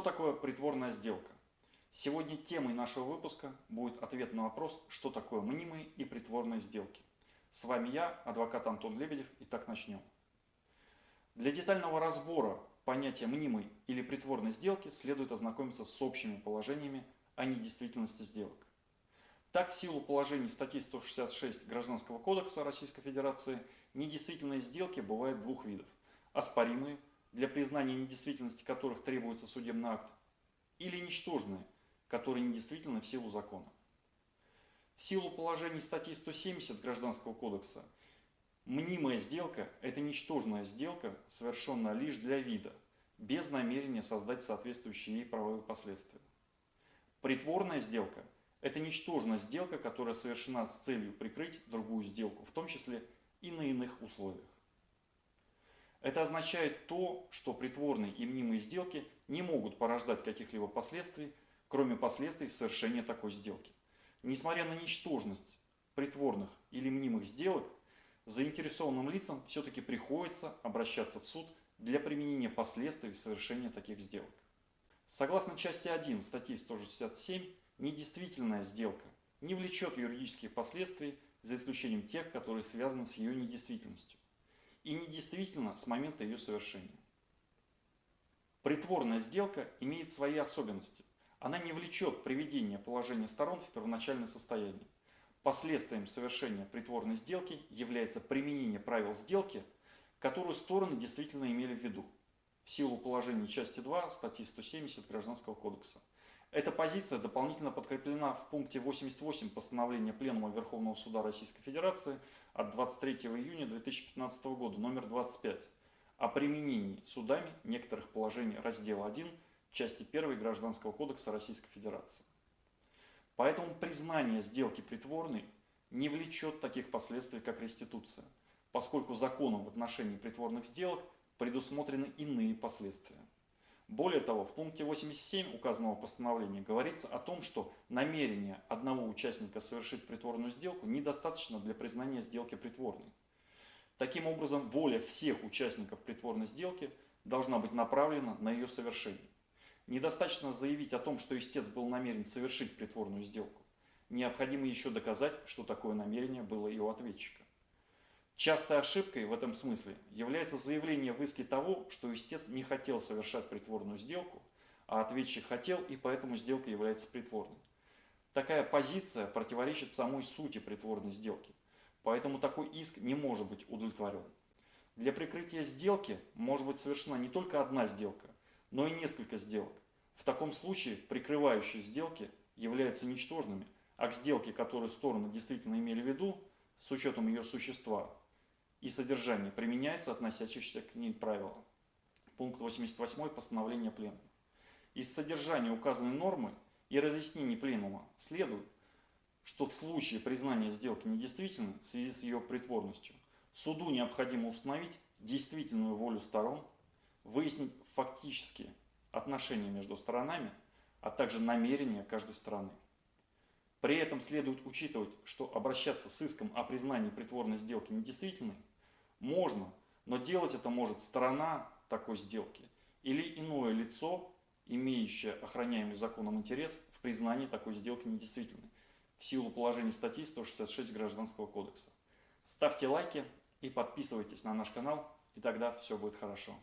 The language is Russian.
Что такое притворная сделка? Сегодня темой нашего выпуска будет ответ на вопрос, что такое мнимые и притворные сделки. С вами я, адвокат Антон Лебедев, и так начнем. Для детального разбора понятия мнимой или притворной сделки следует ознакомиться с общими положениями о недействительности сделок. Так, в силу положений статьи 166 Гражданского кодекса Российской Федерации, недействительные сделки бывают двух видов. Оспоримые, для признания недействительности которых требуется судебный акт, или ничтожные, которые недействительны в силу закона. В силу положений статьи 170 Гражданского кодекса, мнимая сделка – это ничтожная сделка, совершенная лишь для вида, без намерения создать соответствующие ей правовые последствия. Притворная сделка – это ничтожная сделка, которая совершена с целью прикрыть другую сделку, в том числе и на иных условиях. Это означает то, что притворные и мнимые сделки не могут порождать каких-либо последствий, кроме последствий совершения такой сделки. Несмотря на ничтожность притворных или мнимых сделок, заинтересованным лицам все-таки приходится обращаться в суд для применения последствий совершения таких сделок. Согласно части 1 статьи 167, недействительная сделка не влечет юридических последствий за исключением тех, которые связаны с ее недействительностью и недействительна с момента ее совершения. Притворная сделка имеет свои особенности. Она не влечет приведение положения сторон в первоначальное состояние. Последствием совершения притворной сделки является применение правил сделки, которую стороны действительно имели в виду, в силу положений части 2 статьи 170 Гражданского кодекса. Эта позиция дополнительно подкреплена в пункте 88 постановления Пленума Верховного Суда Российской Федерации от 23 июня 2015 года, номер 25, о применении судами некоторых положений раздела 1 части 1 Гражданского кодекса Российской Федерации. Поэтому признание сделки притворной не влечет таких последствий, как реституция, поскольку законом в отношении притворных сделок предусмотрены иные последствия. Более того, в пункте 87 указанного постановления говорится о том, что намерение одного участника совершить притворную сделку недостаточно для признания сделки притворной. Таким образом, воля всех участников притворной сделки должна быть направлена на ее совершение. Недостаточно заявить о том, что истец был намерен совершить притворную сделку. Необходимо еще доказать, что такое намерение было и у ответчика. Частой ошибкой в этом смысле является заявление в иске того, что истец не хотел совершать притворную сделку, а ответчик хотел и поэтому сделка является притворной. Такая позиция противоречит самой сути притворной сделки, поэтому такой иск не может быть удовлетворен. Для прикрытия сделки может быть совершена не только одна сделка, но и несколько сделок. В таком случае прикрывающие сделки являются ничтожными, а к сделке, которую стороны действительно имели в виду, с учетом ее существа, и содержание применяется относящиеся к ней правила. Пункт 88 постановления Пленума. Из содержания указанной нормы и разъяснений Пленума следует, что в случае признания сделки недействительной в связи с ее притворностью, суду необходимо установить действительную волю сторон, выяснить фактические отношения между сторонами, а также намерения каждой стороны. При этом следует учитывать, что обращаться с иском о признании притворной сделки недействительной можно, но делать это может сторона такой сделки или иное лицо, имеющее охраняемый законом интерес в признании такой сделки недействительной в силу положений статьи 166 Гражданского кодекса. Ставьте лайки и подписывайтесь на наш канал, и тогда все будет хорошо.